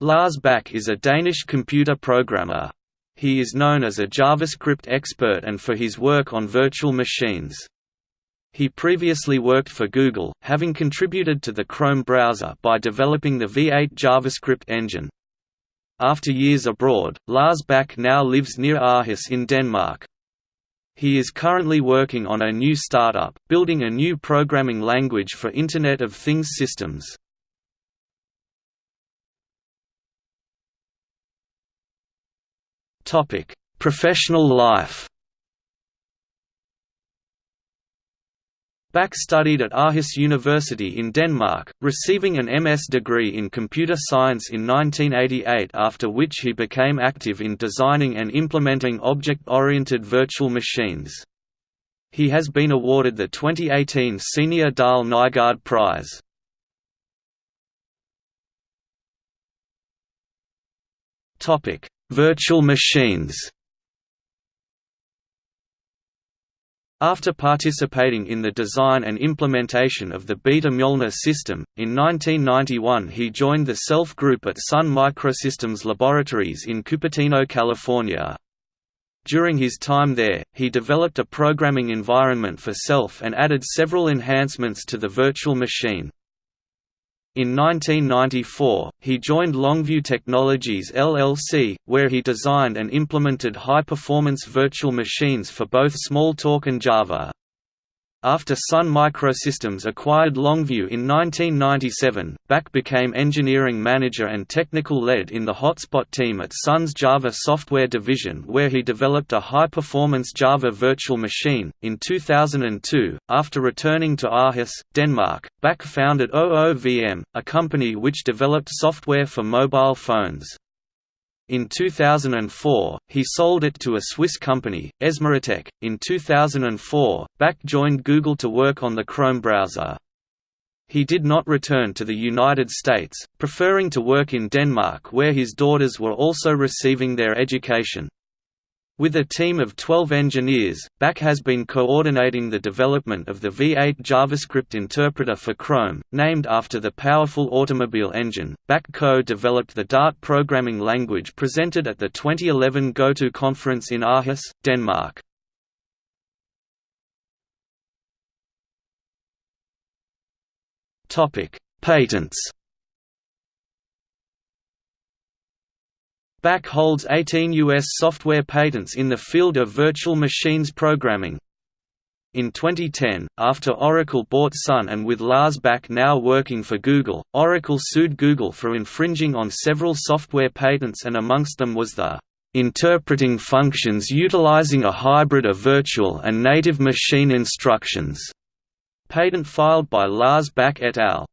Lars Bak is a Danish computer programmer. He is known as a JavaScript expert and for his work on virtual machines. He previously worked for Google, having contributed to the Chrome browser by developing the V8 JavaScript engine. After years abroad, Lars Bak now lives near Aarhus in Denmark. He is currently working on a new startup, building a new programming language for Internet of Things systems. Topic: Professional life. Bak studied at Aarhus University in Denmark, receiving an MS degree in computer science in 1988 after which he became active in designing and implementing object-oriented virtual machines. He has been awarded the 2018 Senior Dahl Nygaard Prize. Virtual machines After participating in the design and implementation of the Beta Mjolnir system, in 1991 he joined the SELF group at Sun Microsystems Laboratories in Cupertino, California. During his time there, he developed a programming environment for SELF and added several enhancements to the virtual machine. In 1994, he joined Longview Technologies LLC, where he designed and implemented high-performance virtual machines for both Smalltalk and Java. After Sun Microsystems acquired Longview in 1997, Bak became engineering manager and technical lead in the Hotspot team at Sun's Java software division, where he developed a high performance Java virtual machine. In 2002, after returning to Aarhus, Denmark, Bak founded OOVM, a company which developed software for mobile phones. In 2004, he sold it to a Swiss company, Esmertec. In 2004, Bak joined Google to work on the Chrome browser. He did not return to the United States, preferring to work in Denmark where his daughters were also receiving their education. With a team of 12 engineers, Bak has been coordinating the development of the V8 JavaScript interpreter for Chrome, named after the powerful automobile engine. Bak co-developed the Dart programming language presented at the 2011 GoTo conference in Aarhus, Denmark. Topic: Patents. Bak holds 18 U.S. software patents in the field of virtual machines programming. In 2010, after Oracle bought Sun and with Lars Bak now working for Google, Oracle sued Google for infringing on several software patents and amongst them was the interpreting functions utilizing a hybrid of virtual and native machine instructions patent filed by Lars Bak et al.